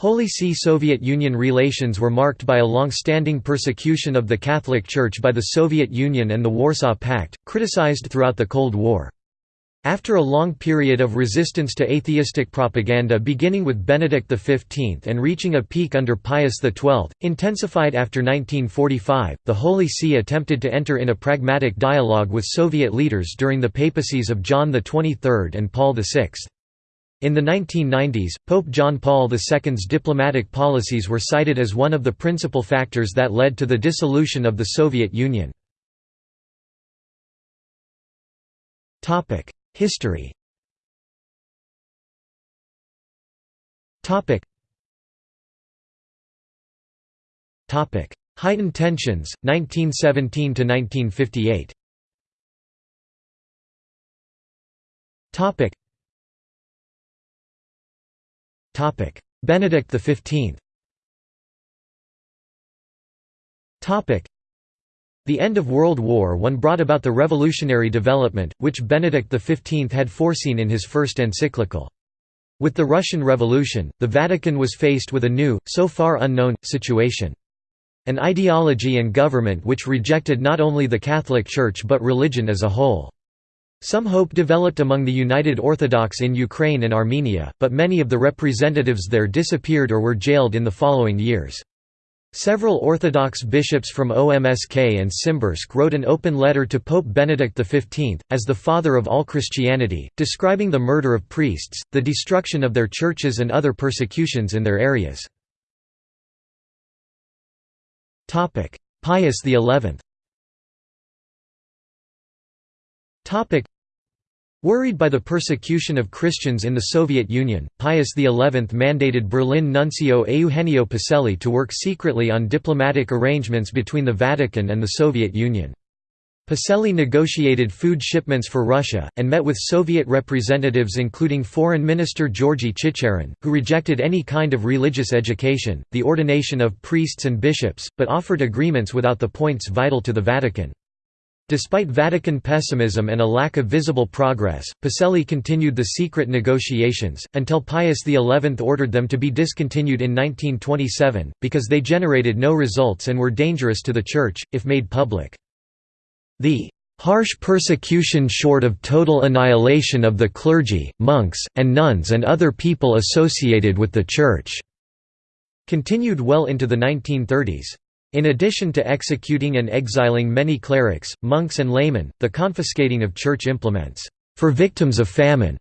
Holy See–Soviet Union relations were marked by a long-standing persecution of the Catholic Church by the Soviet Union and the Warsaw Pact, criticized throughout the Cold War. After a long period of resistance to atheistic propaganda beginning with Benedict XV and reaching a peak under Pius XII, intensified after 1945, the Holy See attempted to enter in a pragmatic dialogue with Soviet leaders during the papacies of John XXIII and Paul VI. In the 1990s, Pope John Paul II's diplomatic policies were cited as one of the principal factors that led to the dissolution of the Soviet Union. History Heightened tensions, 1917 to 1958. Benedict XV the end of World War I brought about the revolutionary development, which Benedict XV had foreseen in his first encyclical. With the Russian Revolution, the Vatican was faced with a new, so far unknown, situation. An ideology and government which rejected not only the Catholic Church but religion as a whole. Some hope developed among the United Orthodox in Ukraine and Armenia, but many of the representatives there disappeared or were jailed in the following years. Several Orthodox bishops from Omsk and Simbirsk wrote an open letter to Pope Benedict XV, as the father of all Christianity, describing the murder of priests, the destruction of their churches and other persecutions in their areas. Pius XI Worried by the persecution of Christians in the Soviet Union, Pius XI mandated Berlin nuncio Eugenio Pacelli to work secretly on diplomatic arrangements between the Vatican and the Soviet Union. Pacelli negotiated food shipments for Russia, and met with Soviet representatives including Foreign Minister Georgy Chicherin, who rejected any kind of religious education, the ordination of priests and bishops, but offered agreements without the points vital to the Vatican. Despite Vatican pessimism and a lack of visible progress, Pacelli continued the secret negotiations, until Pius XI ordered them to be discontinued in 1927, because they generated no results and were dangerous to the Church, if made public. The harsh persecution short of total annihilation of the clergy, monks, and nuns and other people associated with the Church", continued well into the 1930s. In addition to executing and exiling many clerics, monks and laymen, the confiscating of church implements for victims of famine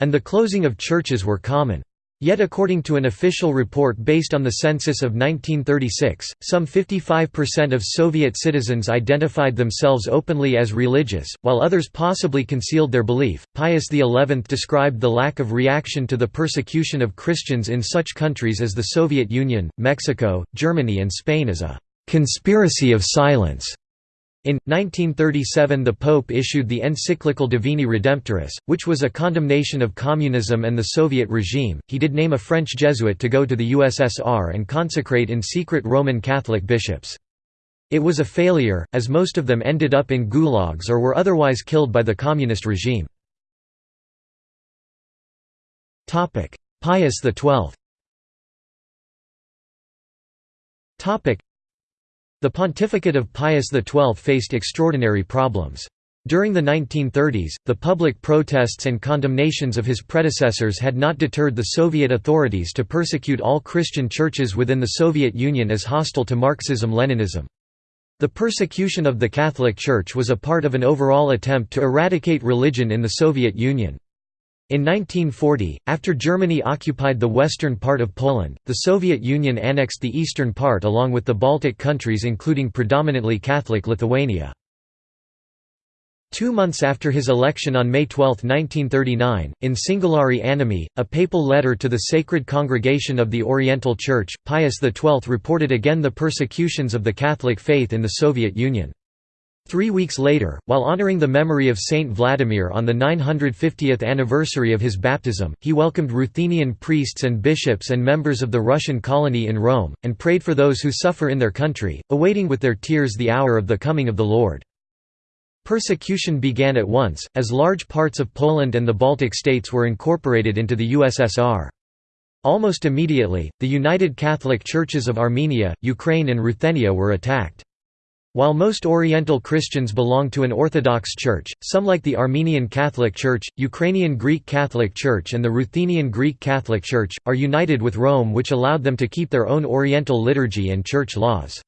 and the closing of churches were common. Yet according to an official report based on the census of 1936, some 55% of Soviet citizens identified themselves openly as religious, while others possibly concealed their belief. Pius XI described the lack of reaction to the persecution of Christians in such countries as the Soviet Union, Mexico, Germany and Spain as a conspiracy of silence. In 1937 the Pope issued the encyclical Divini Redemptoris, which was a condemnation of communism and the Soviet regime. He did name a French Jesuit to go to the USSR and consecrate in secret Roman Catholic bishops. It was a failure, as most of them ended up in gulags or were otherwise killed by the communist regime. Pius XII the pontificate of Pius XII faced extraordinary problems. During the 1930s, the public protests and condemnations of his predecessors had not deterred the Soviet authorities to persecute all Christian churches within the Soviet Union as hostile to Marxism-Leninism. The persecution of the Catholic Church was a part of an overall attempt to eradicate religion in the Soviet Union. In 1940, after Germany occupied the western part of Poland, the Soviet Union annexed the eastern part along with the Baltic countries including predominantly Catholic Lithuania. Two months after his election on May 12, 1939, in Singulari Animi, a papal letter to the Sacred Congregation of the Oriental Church, Pius XII reported again the persecutions of the Catholic faith in the Soviet Union. Three weeks later, while honoring the memory of Saint Vladimir on the 950th anniversary of his baptism, he welcomed Ruthenian priests and bishops and members of the Russian colony in Rome, and prayed for those who suffer in their country, awaiting with their tears the hour of the coming of the Lord. Persecution began at once, as large parts of Poland and the Baltic states were incorporated into the USSR. Almost immediately, the United Catholic Churches of Armenia, Ukraine and Ruthenia were attacked. While most Oriental Christians belong to an Orthodox Church, some like the Armenian Catholic Church, Ukrainian Greek Catholic Church and the Ruthenian Greek Catholic Church, are united with Rome which allowed them to keep their own Oriental liturgy and church laws.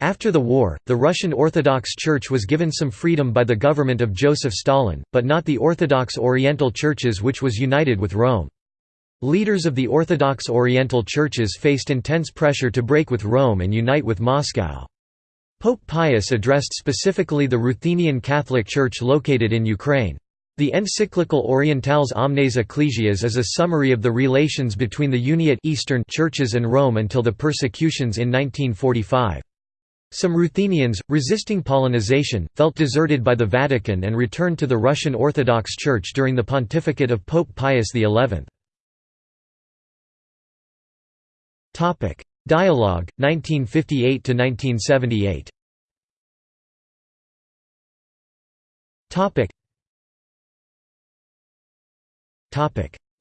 After the war, the Russian Orthodox Church was given some freedom by the government of Joseph Stalin, but not the Orthodox Oriental Churches which was united with Rome. Leaders of the Orthodox Oriental Churches faced intense pressure to break with Rome and unite with Moscow. Pope Pius addressed specifically the Ruthenian Catholic Church located in Ukraine. The encyclical Orientales Omnes Ecclesias is a summary of the relations between the Uniate Eastern churches and Rome until the persecutions in 1945. Some Ruthenians, resisting Polonization, felt deserted by the Vatican and returned to the Russian Orthodox Church during the pontificate of Pope Pius XI. Dialogue, 1958–1978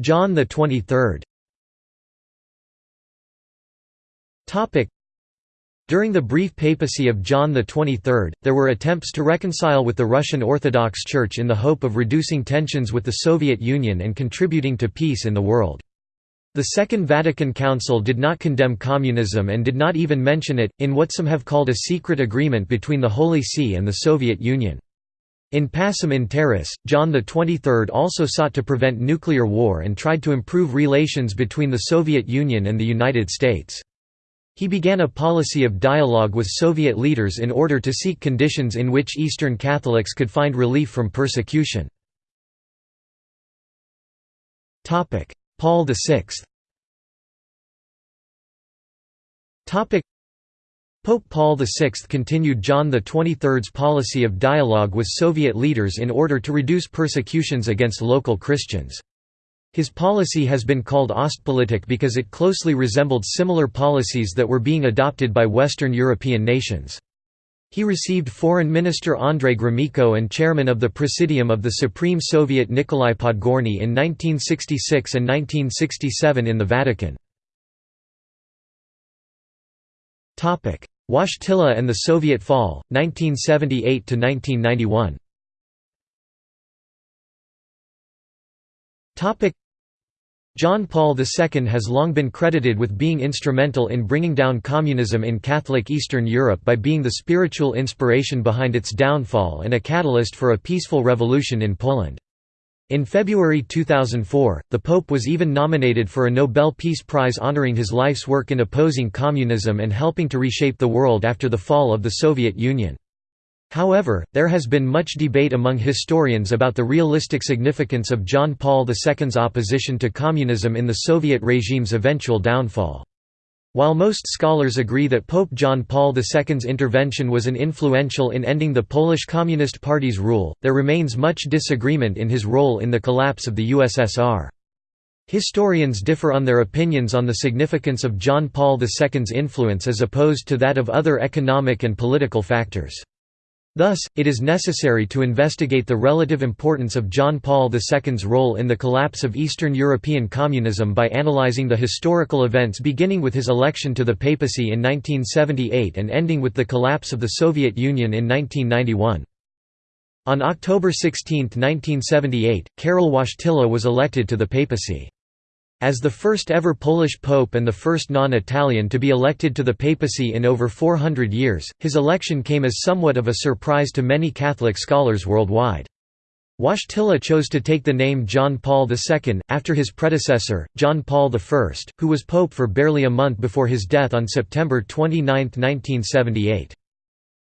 John the 23rd during the brief papacy of John XXIII, there were attempts to reconcile with the Russian Orthodox Church in the hope of reducing tensions with the Soviet Union and contributing to peace in the world. The Second Vatican Council did not condemn communism and did not even mention it, in what some have called a secret agreement between the Holy See and the Soviet Union. In Pacem in Terris, John XXIII also sought to prevent nuclear war and tried to improve relations between the Soviet Union and the United States. He began a policy of dialogue with Soviet leaders in order to seek conditions in which Eastern Catholics could find relief from persecution. Paul VI Pope Paul VI continued John XXIII's policy of dialogue with Soviet leaders in order to reduce persecutions against local Christians. His policy has been called Ostpolitik because it closely resembled similar policies that were being adopted by Western European nations. He received Foreign Minister Andrei Gromyko and Chairman of the Presidium of the Supreme Soviet Nikolai Podgorny in 1966 and 1967 in the Vatican. Wojtyla and the Soviet fall, 1978–1991 John Paul II has long been credited with being instrumental in bringing down communism in Catholic Eastern Europe by being the spiritual inspiration behind its downfall and a catalyst for a peaceful revolution in Poland. In February 2004, the Pope was even nominated for a Nobel Peace Prize honoring his life's work in opposing communism and helping to reshape the world after the fall of the Soviet Union. However, there has been much debate among historians about the realistic significance of John Paul II's opposition to communism in the Soviet regime's eventual downfall. While most scholars agree that Pope John Paul II's intervention was an influential in ending the Polish Communist Party's rule, there remains much disagreement in his role in the collapse of the USSR. Historians differ on their opinions on the significance of John Paul II's influence as opposed to that of other economic and political factors. Thus, it is necessary to investigate the relative importance of John Paul II's role in the collapse of Eastern European communism by analyzing the historical events beginning with his election to the papacy in 1978 and ending with the collapse of the Soviet Union in 1991. On October 16, 1978, Karol Wojtyla was elected to the papacy. As the first ever Polish pope and the first non-Italian to be elected to the papacy in over 400 years, his election came as somewhat of a surprise to many Catholic scholars worldwide. Wojtyla chose to take the name John Paul II, after his predecessor, John Paul I, who was pope for barely a month before his death on September 29, 1978.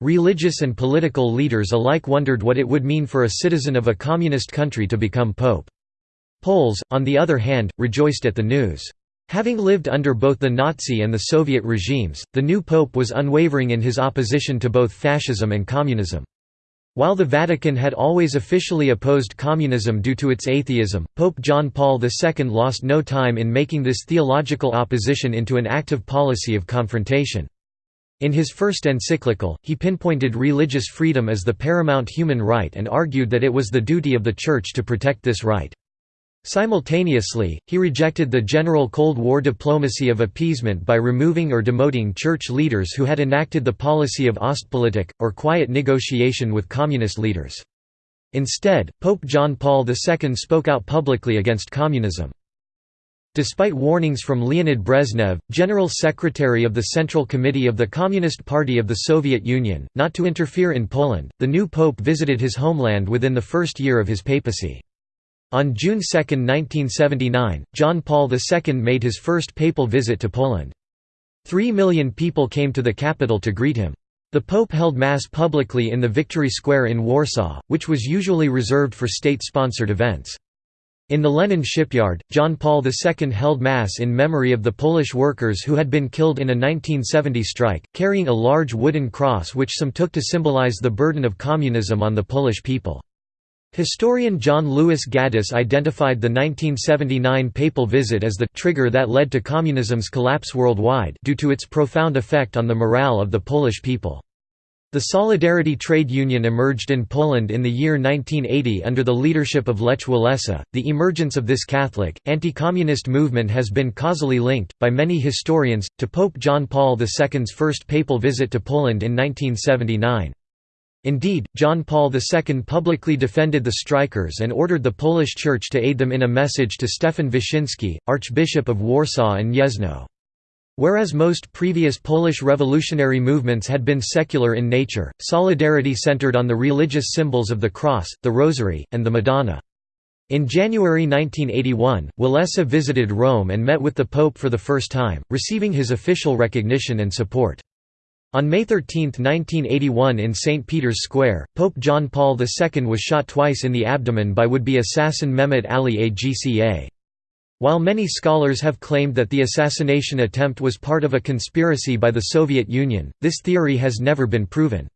Religious and political leaders alike wondered what it would mean for a citizen of a communist country to become pope. Poles, on the other hand, rejoiced at the news. Having lived under both the Nazi and the Soviet regimes, the new pope was unwavering in his opposition to both fascism and communism. While the Vatican had always officially opposed communism due to its atheism, Pope John Paul II lost no time in making this theological opposition into an active policy of confrontation. In his first encyclical, he pinpointed religious freedom as the paramount human right and argued that it was the duty of the Church to protect this right. Simultaneously, he rejected the general Cold War diplomacy of appeasement by removing or demoting church leaders who had enacted the policy of Ostpolitik, or quiet negotiation with communist leaders. Instead, Pope John Paul II spoke out publicly against communism. Despite warnings from Leonid Brezhnev, General Secretary of the Central Committee of the Communist Party of the Soviet Union, not to interfere in Poland, the new pope visited his homeland within the first year of his papacy. On June 2, 1979, John Paul II made his first papal visit to Poland. Three million people came to the capital to greet him. The Pope held Mass publicly in the Victory Square in Warsaw, which was usually reserved for state-sponsored events. In the Lenin shipyard, John Paul II held Mass in memory of the Polish workers who had been killed in a 1970 strike, carrying a large wooden cross which some took to symbolize the burden of communism on the Polish people. Historian John Lewis Gaddis identified the 1979 papal visit as the trigger that led to communism's collapse worldwide due to its profound effect on the morale of the Polish people. The Solidarity trade union emerged in Poland in the year 1980 under the leadership of Lech Walesa. The emergence of this Catholic, anti-communist movement has been causally linked, by many historians, to Pope John Paul II's first papal visit to Poland in 1979. Indeed, John Paul II publicly defended the strikers and ordered the Polish Church to aid them in a message to Stefan Wyszyński, Archbishop of Warsaw and Gniezno. Whereas most previous Polish revolutionary movements had been secular in nature, Solidarity centered on the religious symbols of the Cross, the Rosary, and the Madonna. In January 1981, Walesa visited Rome and met with the Pope for the first time, receiving his official recognition and support. On May 13, 1981 in St. Peter's Square, Pope John Paul II was shot twice in the abdomen by would-be assassin Mehmet Ali Agca. While many scholars have claimed that the assassination attempt was part of a conspiracy by the Soviet Union, this theory has never been proven.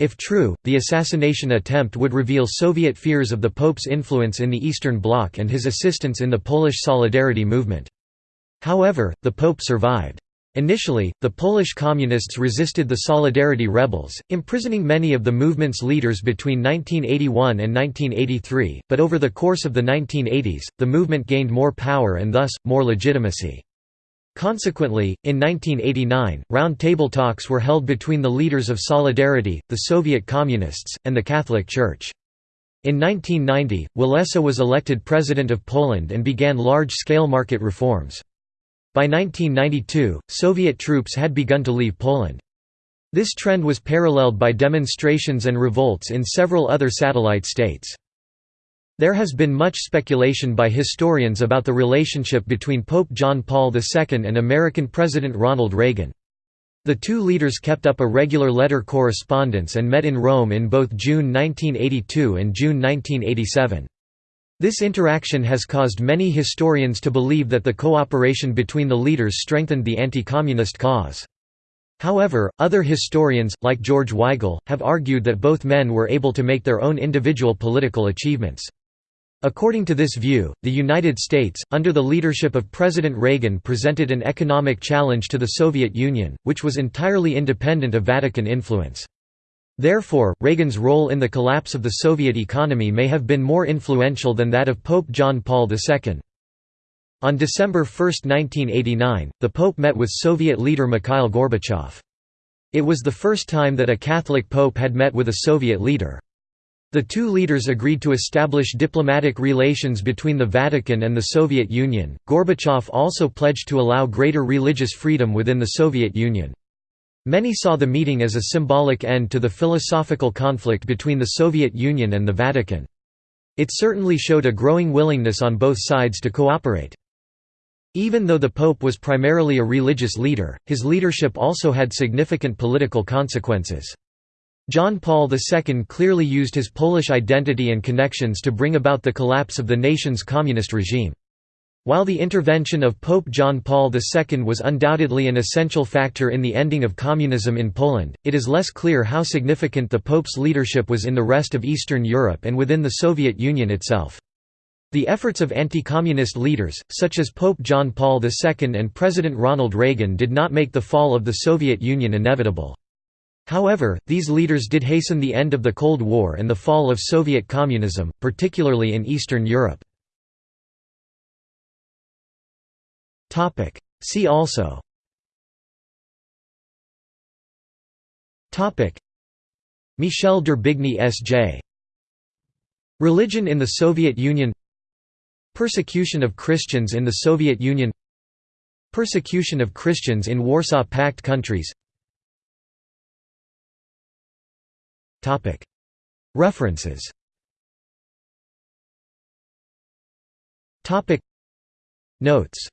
If true, the assassination attempt would reveal Soviet fears of the Pope's influence in the Eastern Bloc and his assistance in the Polish Solidarity movement. However, the Pope survived. Initially, the Polish Communists resisted the Solidarity rebels, imprisoning many of the movement's leaders between 1981 and 1983, but over the course of the 1980s, the movement gained more power and thus, more legitimacy. Consequently, in 1989, round-table talks were held between the leaders of Solidarity, the Soviet Communists, and the Catholic Church. In 1990, Walesa was elected President of Poland and began large-scale market reforms. By 1992, Soviet troops had begun to leave Poland. This trend was paralleled by demonstrations and revolts in several other satellite states. There has been much speculation by historians about the relationship between Pope John Paul II and American President Ronald Reagan. The two leaders kept up a regular letter correspondence and met in Rome in both June 1982 and June 1987. This interaction has caused many historians to believe that the cooperation between the leaders strengthened the anti-communist cause. However, other historians, like George Weigel, have argued that both men were able to make their own individual political achievements. According to this view, the United States, under the leadership of President Reagan presented an economic challenge to the Soviet Union, which was entirely independent of Vatican influence. Therefore, Reagan's role in the collapse of the Soviet economy may have been more influential than that of Pope John Paul II. On December 1, 1989, the Pope met with Soviet leader Mikhail Gorbachev. It was the first time that a Catholic pope had met with a Soviet leader. The two leaders agreed to establish diplomatic relations between the Vatican and the Soviet Union. Gorbachev also pledged to allow greater religious freedom within the Soviet Union. Many saw the meeting as a symbolic end to the philosophical conflict between the Soviet Union and the Vatican. It certainly showed a growing willingness on both sides to cooperate. Even though the Pope was primarily a religious leader, his leadership also had significant political consequences. John Paul II clearly used his Polish identity and connections to bring about the collapse of the nation's communist regime. While the intervention of Pope John Paul II was undoubtedly an essential factor in the ending of communism in Poland, it is less clear how significant the Pope's leadership was in the rest of Eastern Europe and within the Soviet Union itself. The efforts of anti-communist leaders, such as Pope John Paul II and President Ronald Reagan did not make the fall of the Soviet Union inevitable. However, these leaders did hasten the end of the Cold War and the fall of Soviet communism, particularly in Eastern Europe. See also. Michel d'Herbigny S.J. Religion in the Soviet Union. Persecution of Christians in the Soviet Union. Persecution of Christians in Warsaw Pact countries. References. Notes